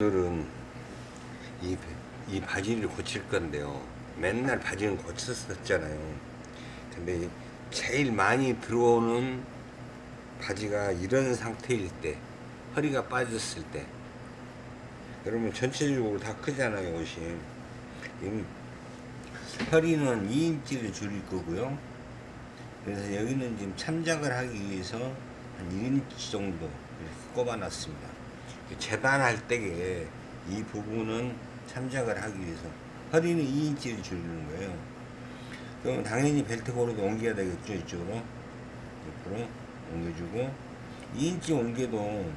오늘은 이, 이 바지를 고칠 건데요. 맨날 바지는 고쳤었잖아요. 근데 제일 많이 들어오는 바지가 이런 상태일 때, 허리가 빠졌을 때, 여러분 전체적으로 다 크잖아요, 옷이. 이 허리는 2인치를 줄일 거고요. 그래서 여기는 지금 참작을 하기 위해서 한 1인치 정도 이렇게 꼽아 놨습니다. 재단할 때에 이 부분은 참작을 하기 위해서 허리는 2인치를 줄이는 거예요. 그럼 당연히 벨트 고르도 옮겨야 되겠죠, 이쪽으로. 옆으로 옮겨주고 2인치 옮겨도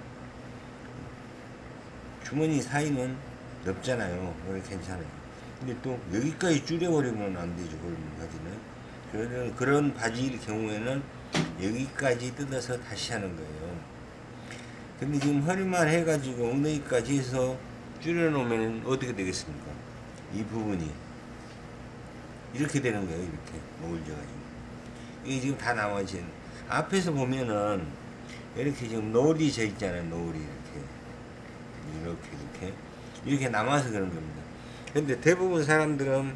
주머니 사이는 넓잖아요. 괜찮아요. 근데 또 여기까지 줄여버리면 안 되죠, 그런 바지는. 그런 바지일 경우에는 여기까지 뜯어서 다시 하는 거예요. 근데 지금 허리만 해가지고 엉덩이까지 해서 줄여놓으면 어떻게 되겠습니까? 이 부분이 이렇게 되는 거예요. 이렇게 목을 져가지고 이게 지금 다 나머지 앞에서 보면은 이렇게 지금 노을이 져 있잖아요. 노을이 이렇게 이렇게 이렇게 이렇게 남아서 그런 겁니다. 근데 대부분 사람들은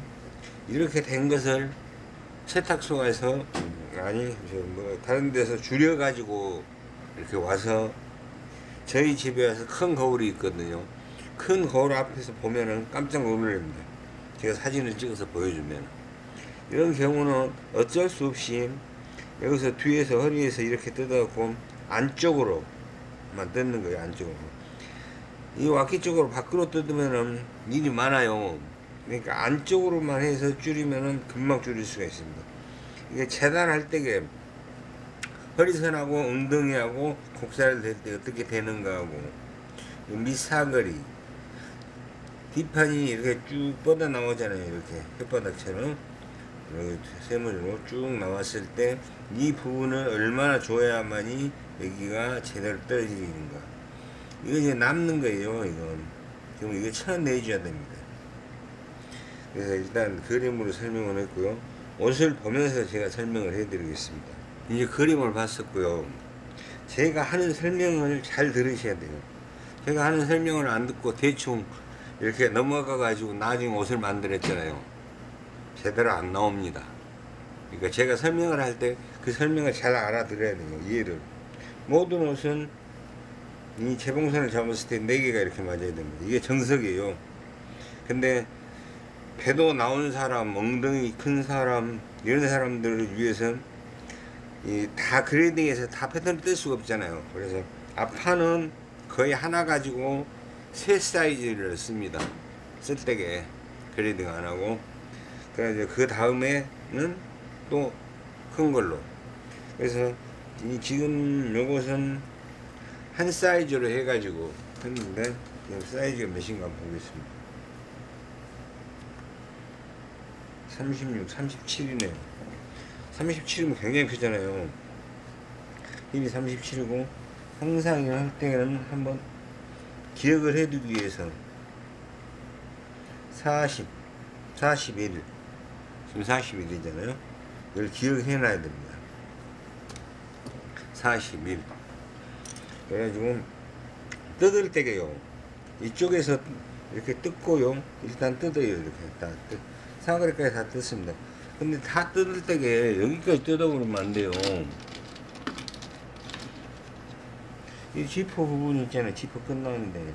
이렇게 된 것을 세탁소에서 아니 뭐 다른 데서 줄여 가지고 이렇게 와서 저희 집에 와서 큰 거울이 있거든요. 큰 거울 앞에서 보면은 깜짝 놀랍니다. 제가 사진을 찍어서 보여주면. 이런 경우는 어쩔 수 없이 여기서 뒤에서 허리에서 이렇게 뜯어갖고 안쪽으로만 뜯는 거예요. 안쪽으로. 이 와키 쪽으로 밖으로 뜯으면은 일이 많아요. 그러니까 안쪽으로만 해서 줄이면은 금방 줄일 수가 있습니다. 이게 재단할 때게 허리선하고 엉덩이하고 곡살 될때 어떻게 되는가 하고 밑사거리. 뒷판이 이렇게 쭉 뻗어 나오잖아요 이렇게. 혓바닥처럼. 이렇게 세무리로 쭉 나왔을 때 이 부분을 얼마나 줘야만이 여기가 제대로 떨어지는가. 이거 이제 남는 거예요 이건. 그럼 이거 쳐내줘야 됩니다. 그래서 일단 그림으로 설명을 했고요. 옷을 보면서 제가 설명을 해 드리겠습니다 이제 그림을 봤었고요. 제가 하는 설명을 잘 들으셔야 돼요. 제가 하는 설명을 안 듣고 대충 이렇게 넘어가 가지고 나중에 옷을 만들었잖아요. 제대로 안 나옵니다. 그러니까 제가 설명을 할 때 그 설명을 잘 알아들어야 돼요 이해를. 모든 옷은 이 재봉선을 잡았을 때 4개가 이렇게 맞아야 됩니다. 이게 정석이에요. 근데 배도 나온 사람 엉덩이 큰 사람 이런 사람들을 위해서 이 다 grading해서 다 패턴을 뜰 수가 없잖아요. 그래서 앞판은 거의 하나 가지고 세 사이즈를 씁니다. 쓸데없게 grading 안하고. 그래서 그 다음에는 또 큰 걸로. 그래서 이 지금 요것은 한 사이즈로 해가지고 했는데 사이즈가 몇인가 보겠습니다. 36, 37이네요 37이면 굉장히 크잖아요. 힐이 37이고 항상 할 때는 한번 기억을 해두기 위해서 40 41 지금 41이잖아요. 이걸 기억해 놔야 됩니다. 41 그래가지고 뜯을 때게요. 이쪽에서 이렇게 뜯고요. 일단 뜯어요. 이렇게 다 뜯, 사거리까지 다 뜯습니다 근데 다 뜯을 때게 여기까지 뜯어버리면 안 돼요. 이 지퍼 부분 있잖아요. 지퍼 끝나는데.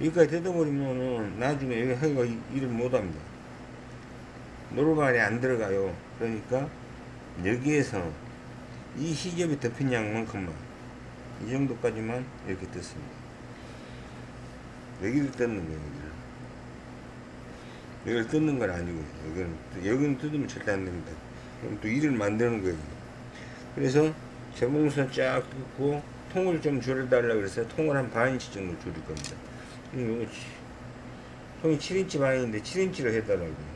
여기까지 뜯어버리면은 나중에 여기 허리가 일을 못합니다. 노루발이 안 들어가요. 그러니까 여기에서 이 시접이 덮인 양만큼만 이 정도까지만 이렇게 뜯습니다. 여기를 뜯는 거예요 여기를 뜯는 건 아니고 여기는 여기는 뜯으면 절대 안 됩니다. 그럼 또 일을 만드는 거예요 그래서 재봉선 쫙 뜯고 통을 좀 줄여달라 그래서 통을 한 반인치 정도 줄일 겁니다. 이거 통이 7인치 반인데 7인치로 해달라고.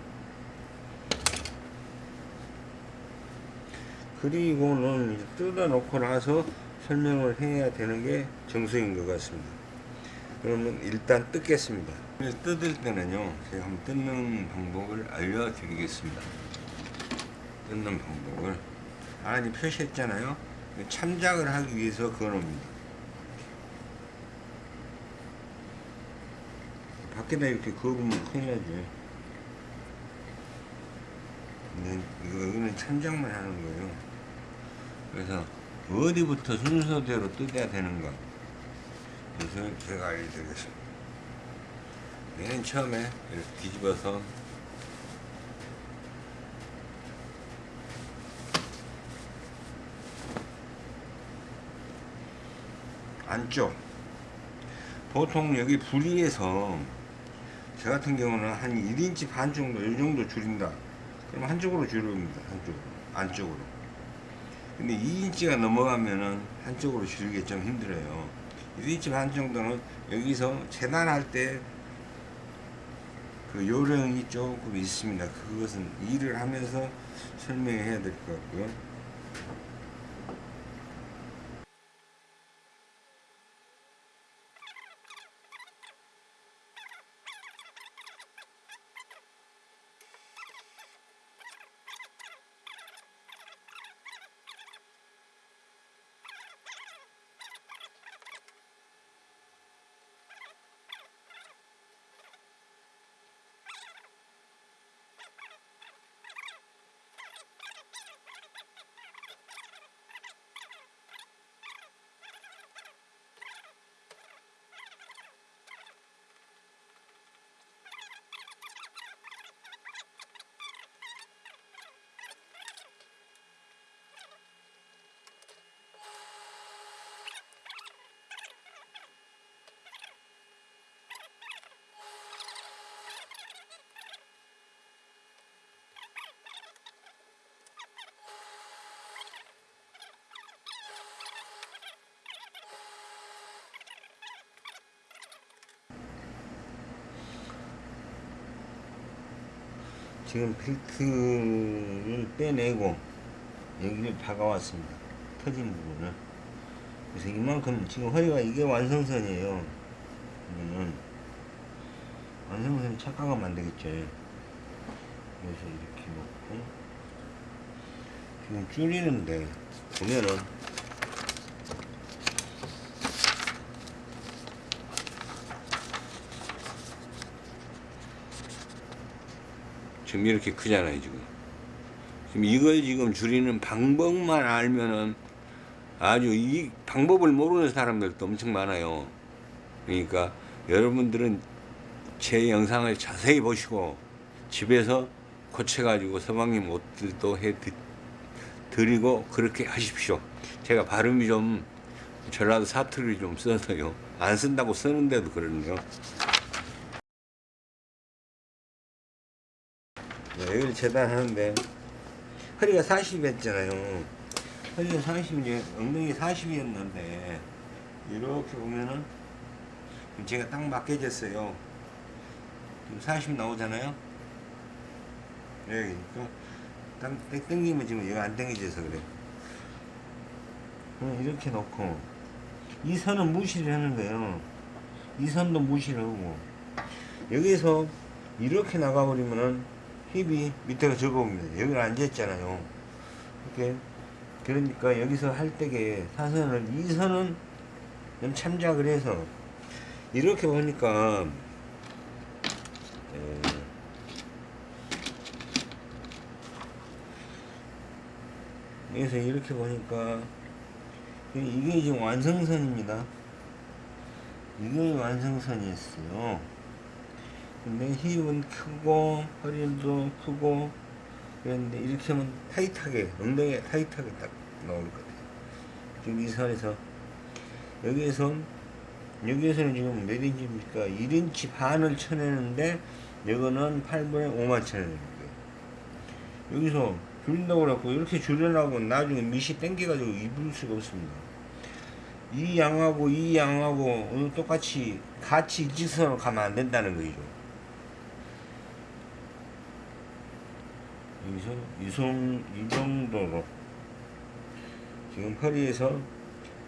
그리고는 이제 뜯어 놓고 나서 설명을 해야 되는 게 정석인 것 같습니다. 그러면 일단 뜯겠습니다 뜯을 때는요 제가 한번 뜯는 방법을 알려드리겠습니다 뜯는 방법을 아니 표시했잖아요 참작을 하기 위해서 그어놓습니다 밖에다 이렇게 그으면 큰일 나지. 근데 이거, 여기는 천장만 하는 거예요. 그래서 어디부터 순서대로 뜯어야 되는가. 그래서 제가 알려드리겠습니다. 맨 처음에 이렇게 뒤집어서 안쪽. 보통 여기 부리에서 저 같은 경우는 한 1인치 반 정도 이 정도 줄인다. 그럼 한쪽으로 줄입니다 한쪽으로. 안쪽으로. 근데 2인치가 넘어가면은 한쪽으로 줄이기 좀 힘들어요. 1인치 반 정도는 여기서 재단할 때 그 요령이 조금 있습니다. 그것은 일을 하면서 설명해야 될 것 같고요 지금 벨트를 빼내고 여기를 박아왔습니다. 터진 부분을. 그래서 이만큼 지금 허리가 이게 완성선이에요. 이거는 완성선이 착각하면 안 되겠죠. 그래서 이렇게 놓고 지금 줄이는데 보면은 지금 이렇게 크잖아요 지금. 지금 이걸 지금 줄이는 방법만 알면은 아주 이 방법을 모르는 사람들도 엄청 많아요. 그러니까 여러분들은 제 영상을 자세히 보시고 집에서 고쳐가지고 서방님 옷들도 해 드- 드리고 그렇게 하십시오. 제가 발음이 좀 전라도 사투리 좀 써서요. 안 쓴다고 쓰는데도 그러네요 여기를 재단하는데 허리가 40이었잖아요. 허리가 40이지 엉덩이 40이었는데 이렇게 보면은 제가 딱 맞게졌어요. 지금 40 나오잖아요. 네, 딱 땡- 땡기면 지금 얘가 안 땡겨져서 그래. 그럼 이렇게 놓고 이 선은 무시를 하는 거예요. 이 선도 무시를 하고 여기서 이렇게 나가버리면은 힙이 밑에가 적어옵니다. 여기는 앉아있잖아요. 이렇게. 그러니까 여기서 할 때게 사선을, 이 선은 좀 참작을 해서, 이렇게 보니까, 에, 여기서 이렇게 보니까, 이게 지금 완성선입니다. 이게 완성선이었어요. 근데 힙은 크고 허리도 크고 그랬는데 이렇게 하면 타이트하게 엉덩이가 타이트하게 딱 나올 것 같아요. 지금 이 선에서. 여기에서 여기에서는 지금 몇 인치입니까? 1인치 반을 쳐내는데 이거는 8분의 5만 쳐내는 거예요. 여기서 줄인다고 그래갖고 이렇게 줄여나고 나중에 밑이 땡겨가지고 입을 수가 없습니다. 이 양하고 이 양하고 똑같이 같이 일직선으로 가면 안 된다는 거죠 여기서 이, 정, 이 정도로. 지금 허리에서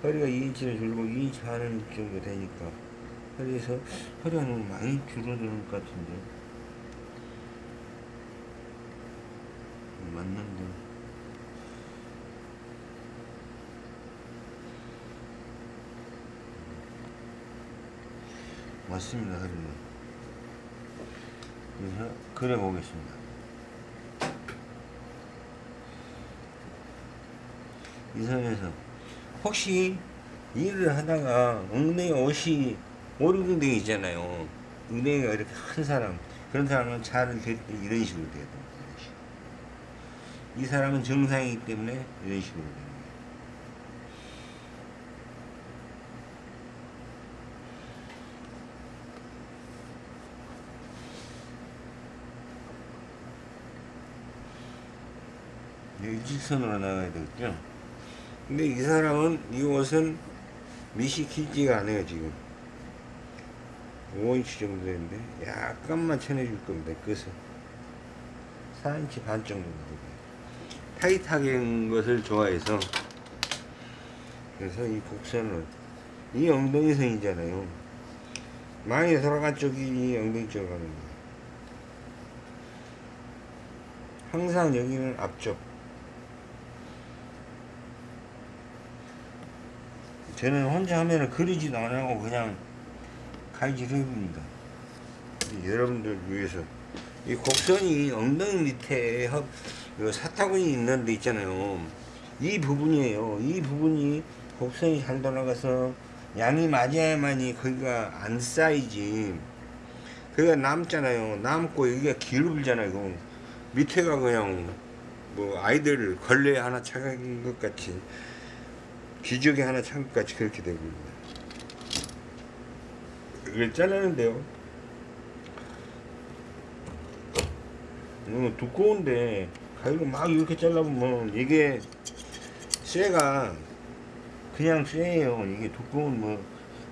허리가 2인치를 줄고 2인치 반은 정도 되니까 허리에서 허리가 너무 많이 줄어드는 것 같은데. 맞는데. 맞습니다 허리는 그래서 그려 보겠습니다. 이 선에서 혹시 일을 하다가 엉덩이 옷이 오르궁댕이 있잖아요. 엉덩이가 이렇게 큰 사람 그런 사람은 차를 댈때 이런 식으로 돼야 됩니다. 이 사람은 정상이기 때문에 이런 식으로 거예요. 네, 일직선으로 나가야 되겠죠. 근데 이 사람은 이 옷은 길지가 않아요 지금. 5인치 정도 되는데 약간만 쳐내줄 겁니다 끝은 4인치 반 정도 되고요 타이트하게 한 것을 좋아해서 그래서 이 곡선을 이 엉덩이선이잖아요. 많이 돌아간 쪽이 이 엉덩이 쪽으로 가는 거예요 항상 여기는 앞쪽 저는 혼자 하면은 그리지도 안 하고 그냥 칼질 해봅니다. 여러분들 위해서 이 곡선이 엉덩이 밑에 사타구니 있는 데 있잖아요. 이 부분이에요. 이 부분이 곡선이 잘 돌아가서 양이 맞아야만이 거기가 안 쌓이지. 그가 남잖아요. 남고 여기가 기울잖아요. 이거. 밑에가 그냥 뭐 아이들 걸레 하나 차간 것 같이 기저귀 하나 같이 그렇게 되고 있네요. 이걸 잘라는데요. 너무 두꺼운데 가위로 막 이렇게 잘라보면 이게 쇠가 그냥 쇠예요. 이게 두꺼운 뭐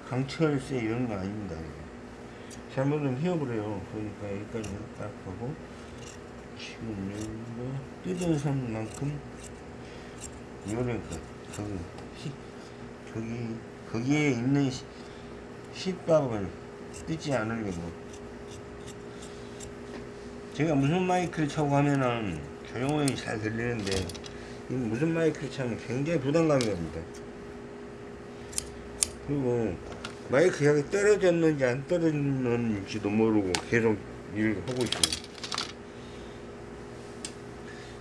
강철 쇠 이런 거 아닙니다. 잘못하면 휘어버려요. 그러니까 여기까지 딱 하고 지금 여기 뜯은 선만큼 요런 거 저기 시, 저기 거기에 있는 시, 시밥을 뜯지 않으려고. 제가 무슨 마이크를 차고 하면은 조용히 잘 들리는데 이 무슨 마이크를 차면 굉장히 부담감이 옵니다. 그리고 마이크 약이 떨어졌는지 안 떨어졌는지도 모르고 계속 일을 하고 있어요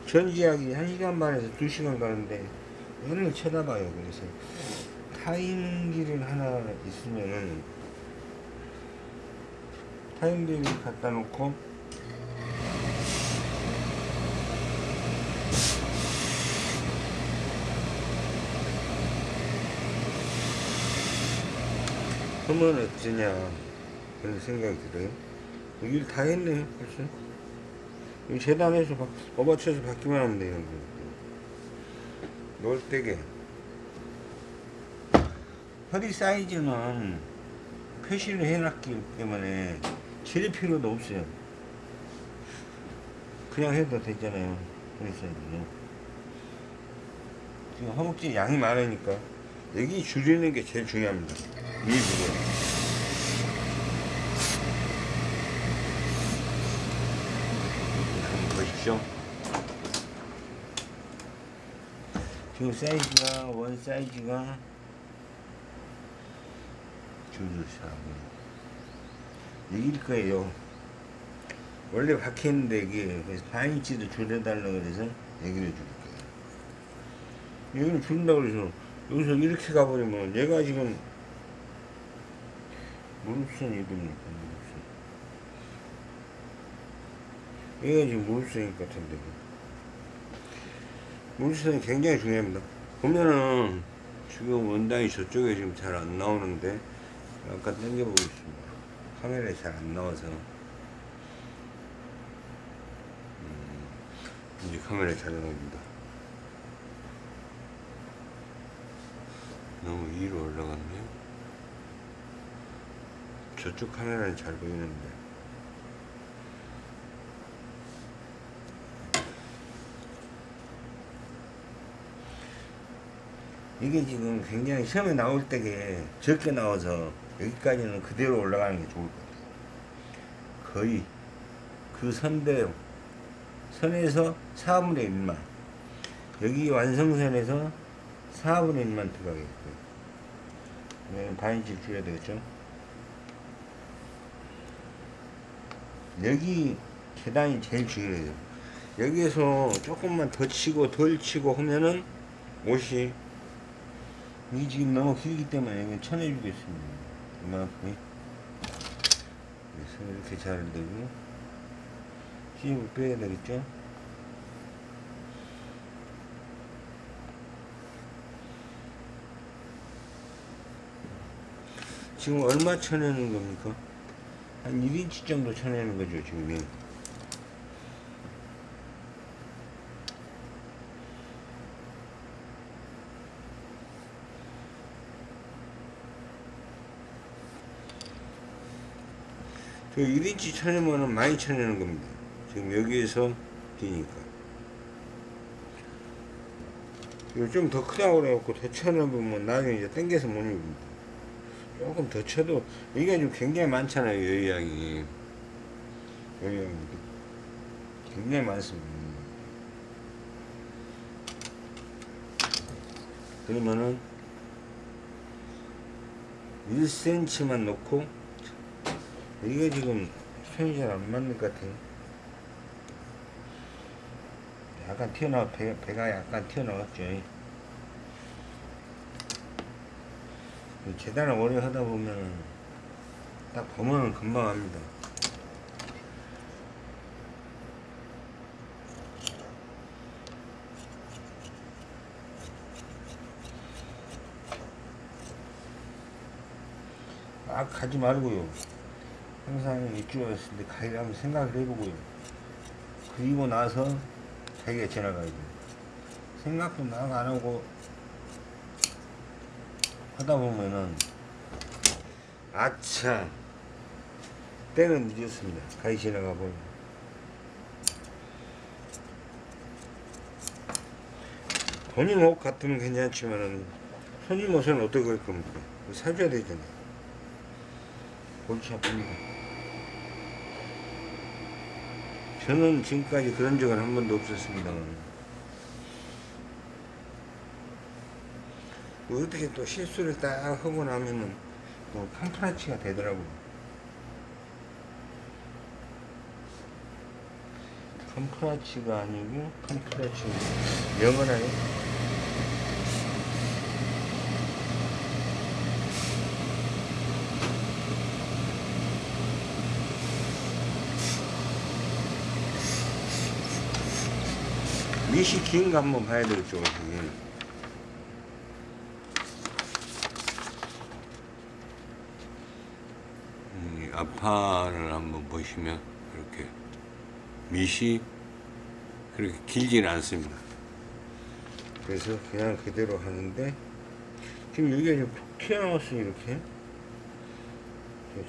전지약이 1시간 반에서 2시간 가는데 얘를 쳐다봐요. 그래서 타임기를 하나 있으면은 타임기를 갖다 놓고 하면 어쩌냐 그런 생각이 들어요. 일다 했네 벌써. 이 재단해서 바, 업어쳐서 받기만 하면 돼요 놀대게 허리 사이즈는 표시를 해놨기 때문에 칠 필요도 없어요. 그냥 해도 되잖아요 허리 사이즈는. 지금 허벅지 양이 많으니까 여기 줄이는 게 제일 중요합니다 이 부분 지금 사이즈가 원 사이즈가 줄사하고 여기일 거예요. 원래 박혔는데 이게 그래서 반인치도 줄여달라고 그래서 여기를 줄 거예요. 여기는 줄인다고 그래서 여기서 이렇게 가버리면 얘가 지금 무릎선 이름이니까 무릎선. 얘가 지금 무릎선일 것 같은데. 물수는 굉장히 중요합니다. 보면은 지금 원단이 저쪽에 지금 잘 안 나오는데 약간 당겨보겠습니다. 카메라에 잘 안 나와서 음, 이제 카메라에 잘 나옵니다. 너무 위로 올라갔네요. 저쪽 카메라는 잘 보이는데 이게 지금 굉장히 시험에 나올 때게 적게 나와서 여기까지는 그대로 올라가는 게 좋을 것 같아요. 거의 그 선대로 선에서 4분의 1만 여기 완성선에서 4분의 1만 들어가겠고요. 반인치 줄여야 되겠죠? 여기 계단이 제일 중요해요. 여기에서 조금만 더 치고 덜 치고 하면은 옷이 이게 지금 너무 길기 때문에 여기 쳐내주겠습니다. 이만큼. 그래서 이렇게 잘 되고 힘을 빼야 되겠죠? 지금 얼마 쳐내는 겁니까? 한 1인치 정도 쳐내는 거죠, 지금. 저 1인치 쳐내면은 많이 쳐내는 겁니다. 지금 여기에서 기니까. 이거 좀 더 크다고 그래갖고 더 쳐내보면 나중에 이제 땡겨서 못 입습니다. 조금 더 쳐도 이게 좀 굉장히 많잖아요 여유양이 여유양이 굉장히 많습니다 그러면은 1cm만 놓고 이게 지금 손이 잘 안 맞는 것 같아요 약간 튀어나와 배, 배가 약간 튀어나왔죠 재단을 오래 하다 보면 딱 보면은 금방 합니다. 막 가지 말고요. 항상 입주했을 때 가기를 한번 생각을 해보고요. 그리고 나서 자기가 지나가야 돼요. 생각도 막 안 하고 하다 보면은 아차 때는 늦었습니다 가위 지나가 보면 본인 옷 같으면 괜찮지만은 손님 옷은 어떻게 할 겁니까 사줘야 되잖아요 골치 아픕니다 저는 지금까지 그런 적은 한 번도 없었습니다만 어떻게 또 실수를 딱 하고 나면은 또 캄프라치가 되더라고요. 캄프라치가 아니고 캄프라치 영어나요? 미시 긴 거 한번 봐야 되겠죠, 그게. 이 앞판을 한번 보시면 이렇게 밑이 그렇게 길지는 않습니다. 그래서 그냥 그대로 하는데 지금 여기가 좀 튀어나왔어요 이렇게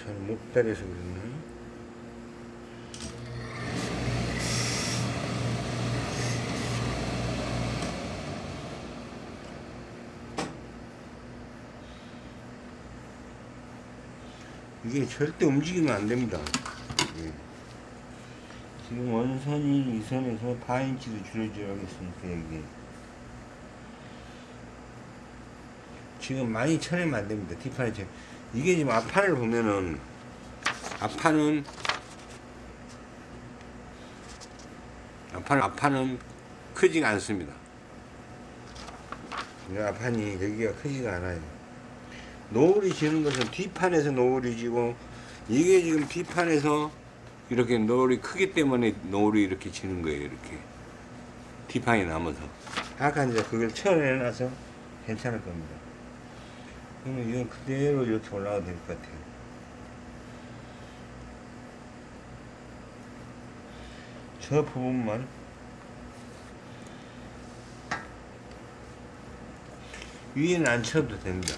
잘못 다려서 그랬나 이게 절대 움직이면 안 됩니다. 예. 지금 원선이 이 선에서 4인치로 줄여줘야겠으니까 여기 지금 많이 쳐내면 안 됩니다. 뒷판에 쳐. 이게 지금 앞판을 보면은 앞판은 앞판 앞판은 크지가 않습니다. 이 앞판이 여기가 크지가 않아요. 노을이 지는 것은 뒷판에서 노을이 지고 이게 지금 뒷판에서 이렇게 노을이 크기 때문에 노을이 이렇게 지는 거예요 이렇게. 뒷판이 남아서. 아까 이제 그걸 쳐내놔서 괜찮을 겁니다. 그러면 이건 그대로 이렇게 올라가도 될것 같아요. 저 부분만. 위에는 안 쳐도 됩니다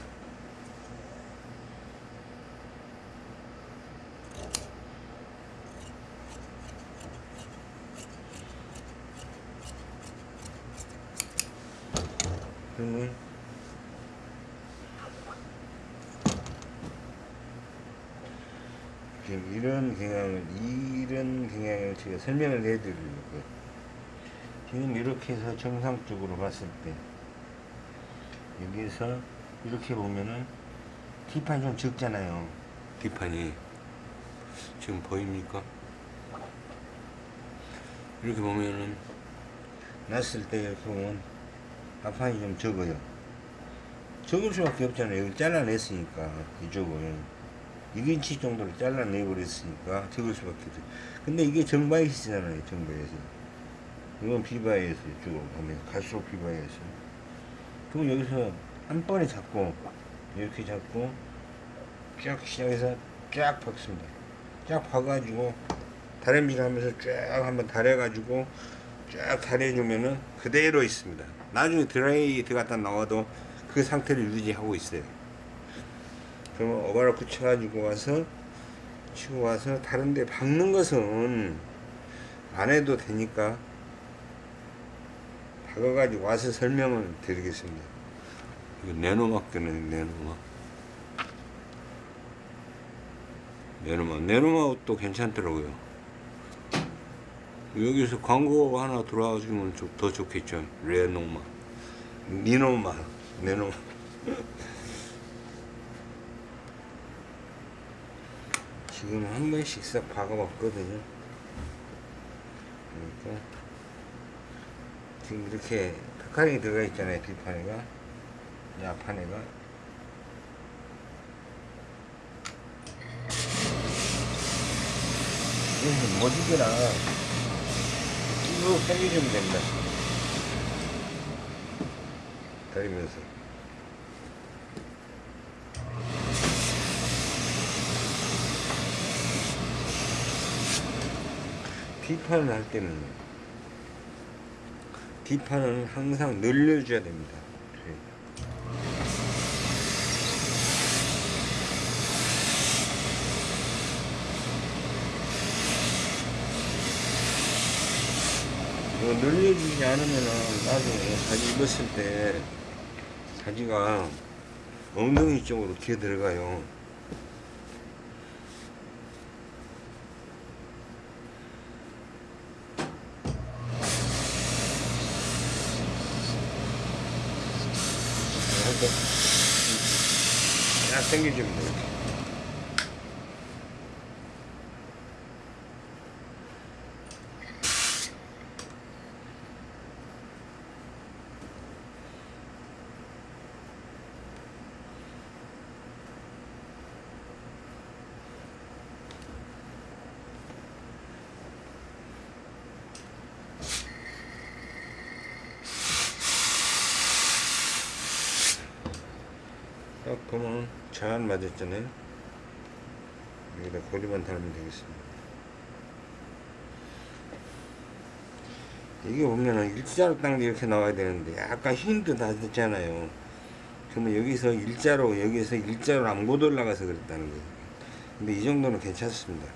그러면 지금 이런 경향을 이런 경향을 제가 설명을 해드리려고 지금 이렇게 해서 정상적으로 봤을 때 여기서 이렇게 보면은 뒷판이 좀 적잖아요. 뒷판이 지금 보입니까? 이렇게 보면은 났을 때 이렇게 보면 앞판이 좀 적어요. 적을 수밖에 없잖아요. 여기 잘라냈으니까 이쪽을 1인치 정도로 잘라내버렸으니까 적을 수밖에 없어요. 근데 이게 정바이시잖아요. 정바이시. 이건 비바이에서 이쪽으로 보면 갈수록 비바이에서. 그럼 여기서 한 번에 잡고 이렇게 잡고 쫙 시작해서 쫙 박습니다. 쫙 박아가지고 다림질 하면서 쫙 한번 다려가지고 쫙 다려주면은 그대로 있습니다. 나중에 드라이 들어갔다 나와도 그 상태를 유지하고 있어요. 그러면 오바를 붙여가지고 와서 치고 와서 다른데 박는 것은 안 해도 되니까 박아가지고 와서 설명을 드리겠습니다. 이거 네노막 되는 네노막. 네노막. 네노막도 괜찮더라고요. 여기서 광고 하나 들어와주면 좀 더 좋겠죠. 레노마. 니노마. 네노마. 지금 한 번씩 싹 박아봤거든요. 그러니까 지금 이렇게 탁하게 들어가 있잖아요. 뒷판에가. 이 앞판에가. 못 이겨라. 쭉 당겨주면 됩니다. 다리면서. 뒷판을 할 때는 뒷판은 항상 늘려줘야 됩니다. 네. 이거 늘려주지 않으면은 나중에 바지 입었을 때 바지가 엉덩이 쪽으로 기어 들어가요. 쫙 당겨주면 돼요. 이렇게. 딱 보면 잘 맞았잖아요. 여기다 고리만 달면 되겠습니다. 이게 보면은 일자로 딱 이렇게 나와야 되는데 약간 힘도 나잖아요. 그러면 여기서 일자로 여기서 일자로 안 못 올라가서 그랬다는 거예요. 근데 이 정도는 괜찮습니다.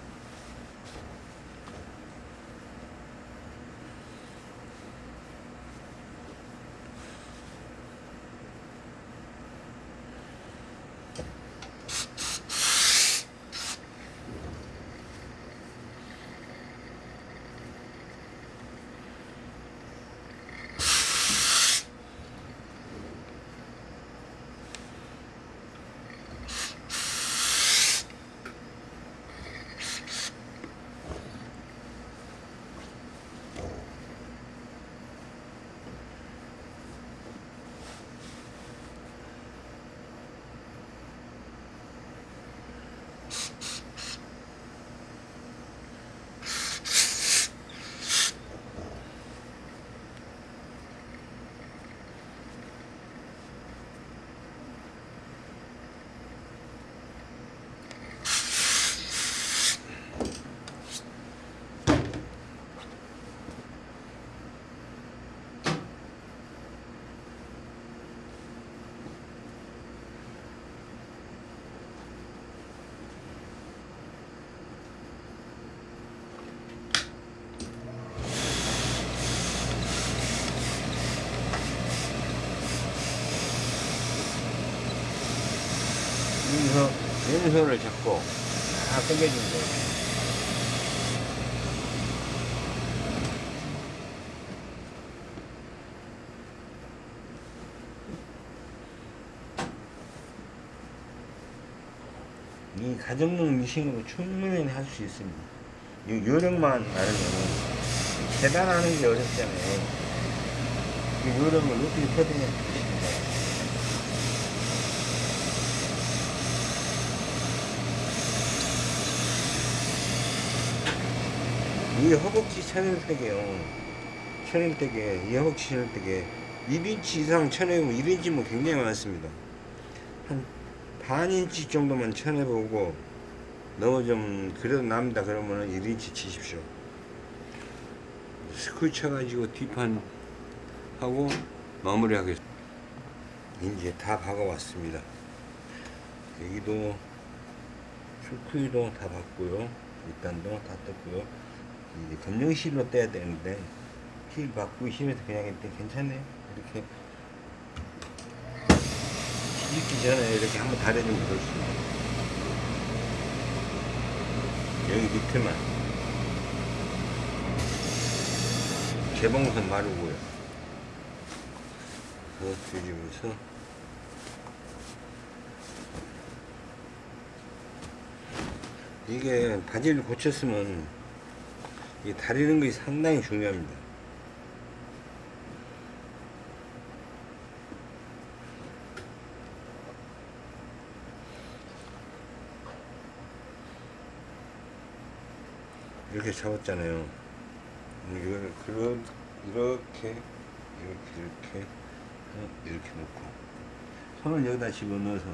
여기서 왼손을 잡고 다 당겨주면 돼요. 이 가정용 미싱으로 충분히 할 수 있습니다. 이 요령만 알으면 계단하는 게 어렵잖아요. 이런 걸 어떻게 터득해 이 허벅지 천연대게요. 천연대게, 이 허벅지 천연대게 1인치 이상 쳐내보면 1인치면 굉장히 많습니다. 한 반인치 정도만 쳐내보고 너무 좀 그래도 남다 그러면은 1인치 치십시오. 스쿨 쳐가지고 뒷판 하고 마무리 하겠습니다. 이제 다 박아왔습니다. 여기도 스쿨도 다 봤고요. 일단도 다 떴고요. 이제 검정실로 떼야 되는데 실 받고 실에서 그냥 했대 괜찮네요. 이렇게 뒤집기 전에 이렇게 한번 다려주면 좋습니다. 여기 밑에만 개봉선 마르고요. 그 뒤집어서 이게 바지를 고쳤으면 이 다리는 것이 상당히 중요합니다. 이렇게 잡았잖아요. 이걸 그런 이렇게 이렇게 이렇게 어, 이렇게 놓고 손을 여기다 집어넣어서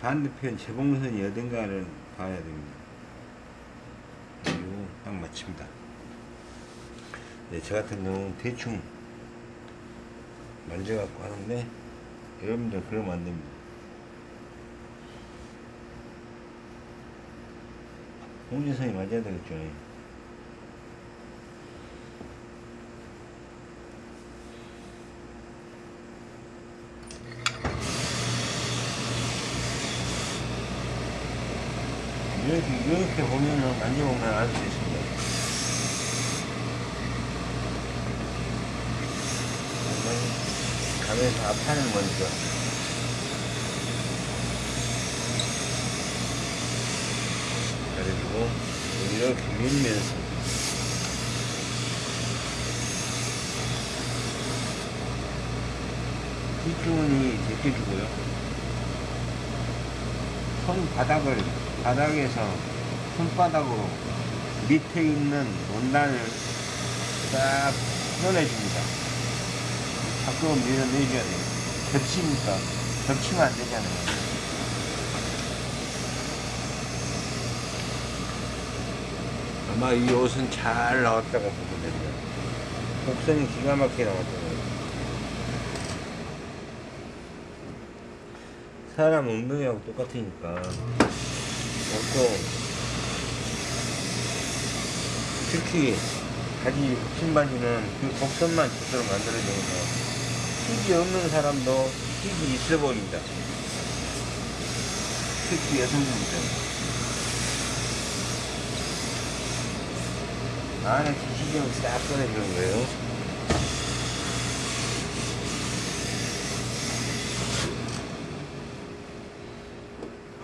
반대편 재봉선이 어딘가를 봐야 됩니다. 딱 맞춥니다. 네, 저 같은 경우는 대충 만져갖고 하는데 여러분들 그러면 안 됩니다. 홍지선이 맞아야 되겠죠. 이렇게, 이렇게 보면은, 만져보면 알 수 있습니 다. 가면서 앞판을 먼저. 그래가지고, 이렇게 밀면서. 뒷주머니 제껴주고요. 손바닥을 바닥에서 손바닥으로 밑에 있는 원단을 딱 풀어내줍니다. 자꾸 밀어내줘야 돼요. 겹치니까 겹치면 안 되잖아요. 아마 이 옷은 잘 나왔다고 보면 됩니다. 곡선이 기가 막히게 나왔잖아요. 사람 엉덩이하고 똑같으니까 옷도 특히 바지 신바지는 그 곡선만 제대로 만들어져서 힙이 없는 사람도 힙이 있어 보인다. 특히 여성분들. 안에 기시경을 싹 꺼내주는 거예요.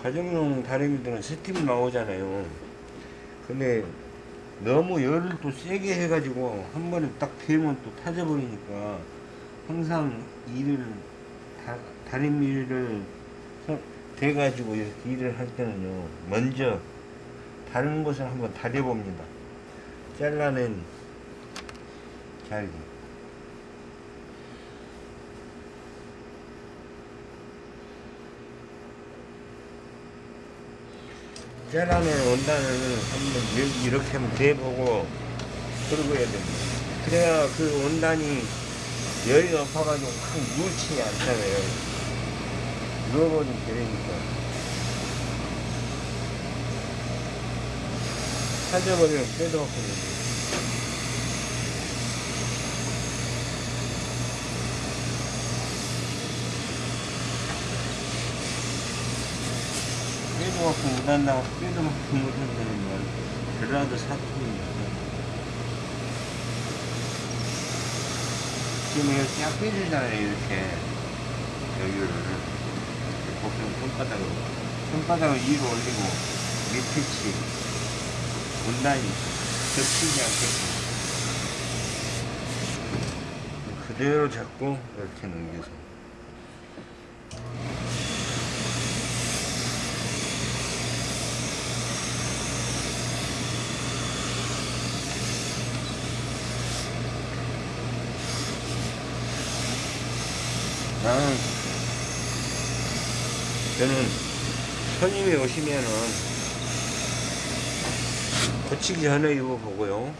가정용 다리미들은 스팀 나오잖아요. 근데 너무 열을 또 세게 해가지고 한 번에 딱 되면 또 타져버리니까 항상 일을 다, 다리미를 대가지고 이렇게 일을 할 때는요 먼저 다른 곳을 한번 다려봅니다. 잘라낸 잘기. 짜라는 원단을 한번 이렇게 한번 대보고 그러고 해야 됩니다. 그래야 그 원단이 열이 높아가지고 확 뭉치지 않잖아요. 누워버리면 되니까. 사져버리면 빼도 없거든요. 빼도 갖고 못 한다고 빼도 갖고 못한다는 말 그라도 사투입니다 지금 이렇게 딱 빼주잖아요 이렇게 여유를 복선 손바닥으로 손바닥을 위로 올리고 밑에치 문단이 겹치지 않게끔 그대로 잡고 이렇게 넘겨서. 나는 저는 손님이 오시면은 고치기 전에 입어보고요.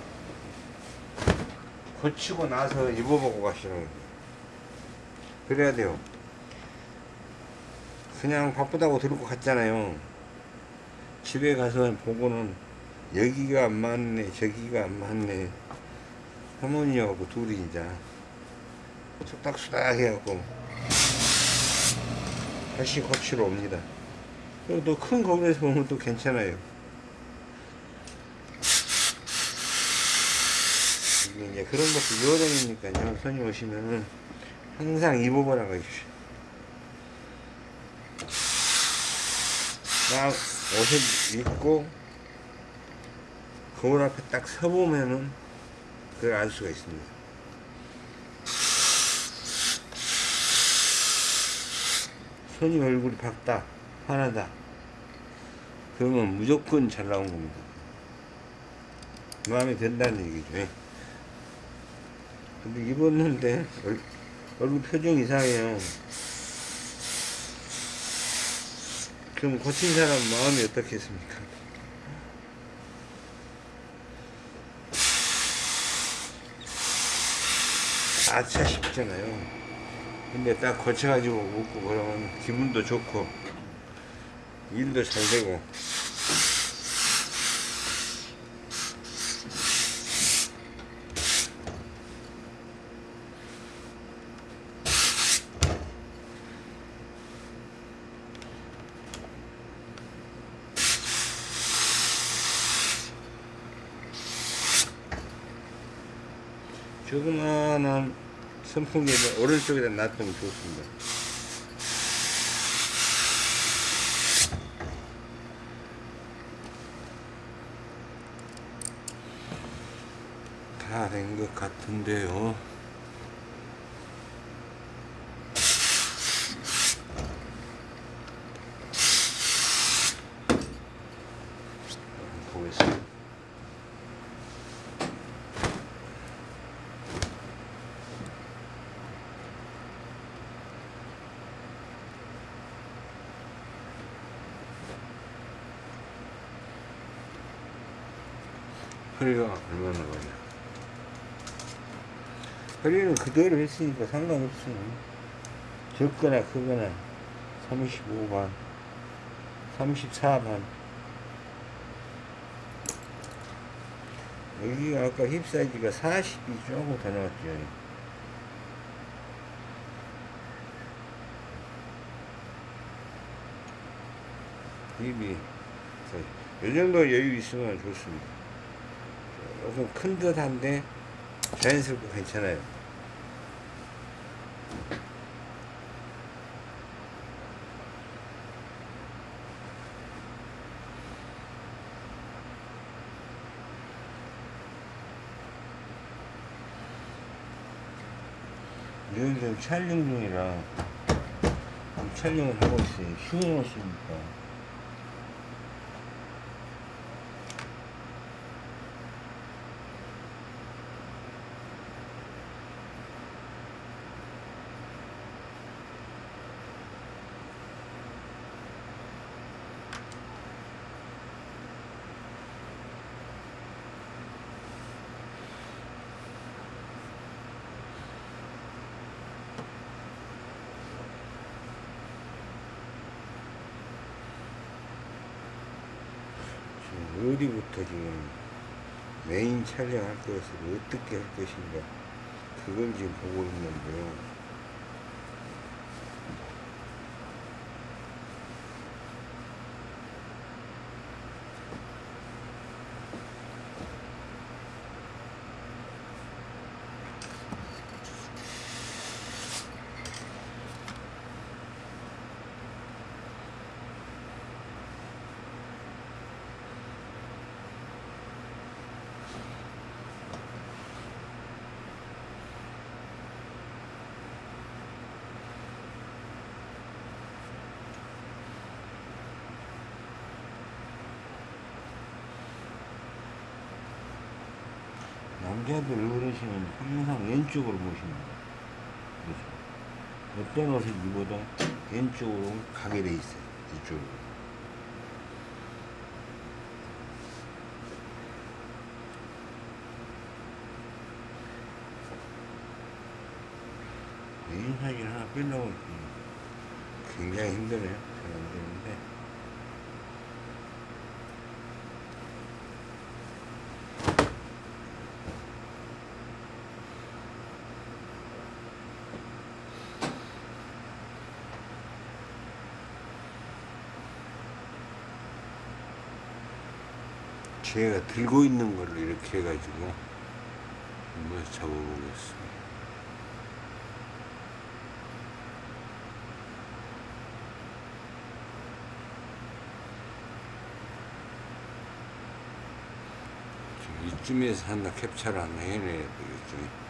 고치고 나서 입어보고 가시는. 그래야 돼요. 그냥 바쁘다고 들고 갔잖아요. 집에 가서 보고는 여기가 안 맞네, 저기가 안 맞네. 할머니하고 둘이 이제 쑥닥쑥닥 해갖고 다시 고치러 옵니다. 또 큰 거울에서 보면 또 괜찮아요. 이게 이제 그런 것도 유어되니까요. 손님 오시면은 항상 입어보라고 해주셔. 딱 옷을 입고 거울 앞에 딱 서보면은 그걸 알 수가 있습니다. 손님 얼굴이 밝다, 환하다. 그러면 무조건 잘 나온 겁니다. 마음에 든다는 얘기죠. 예. 근데 입었는데 얼, 얼굴 표정 이상해요. 그럼 고친 사람 마음이 어떻겠습니까? 아차 싶잖아요. 근데 딱 고쳐가지고 웃고 그러면 기분도 좋고 일도 잘 되고. 조그마한 선풍기를 오른쪽에다 놔두면 좋습니다. 다 된 것 같은데요. 보겠습니다. 허리가 얼마나 걸려? 허리는 그대로 했으니까 상관없어요. 적거나 크거나 35반, 34반. 여기가 아까 힙 사이즈가 40이 조금 더 나왔죠. 힙이 이 정도 여유 있으면 좋습니다. 조금 큰 듯한데 자연스럽고 괜찮아요. 요즘 촬영 중이라 촬영을 하고 있어요. 쉬운 옷이니까. 지금 어디부터 지금 메인 촬영할 것을 어떻게 할 것인가 그걸 지금 보고 있는데요. 남자들 어르신은 항상 왼쪽으로 모십니다. 그래서 어떤 옷을 입어도 왼쪽으로 가게 돼 있어요. 이쪽으로. 인사진 하나 빼려고 굉장히 힘드네요. 잘 안 되는데. 제가 들고 있는 걸로 이렇게 해가지고 한번 잡아보겠습니다. 이쯤에서 하나 캡처를 하나 해내야 되겠죠.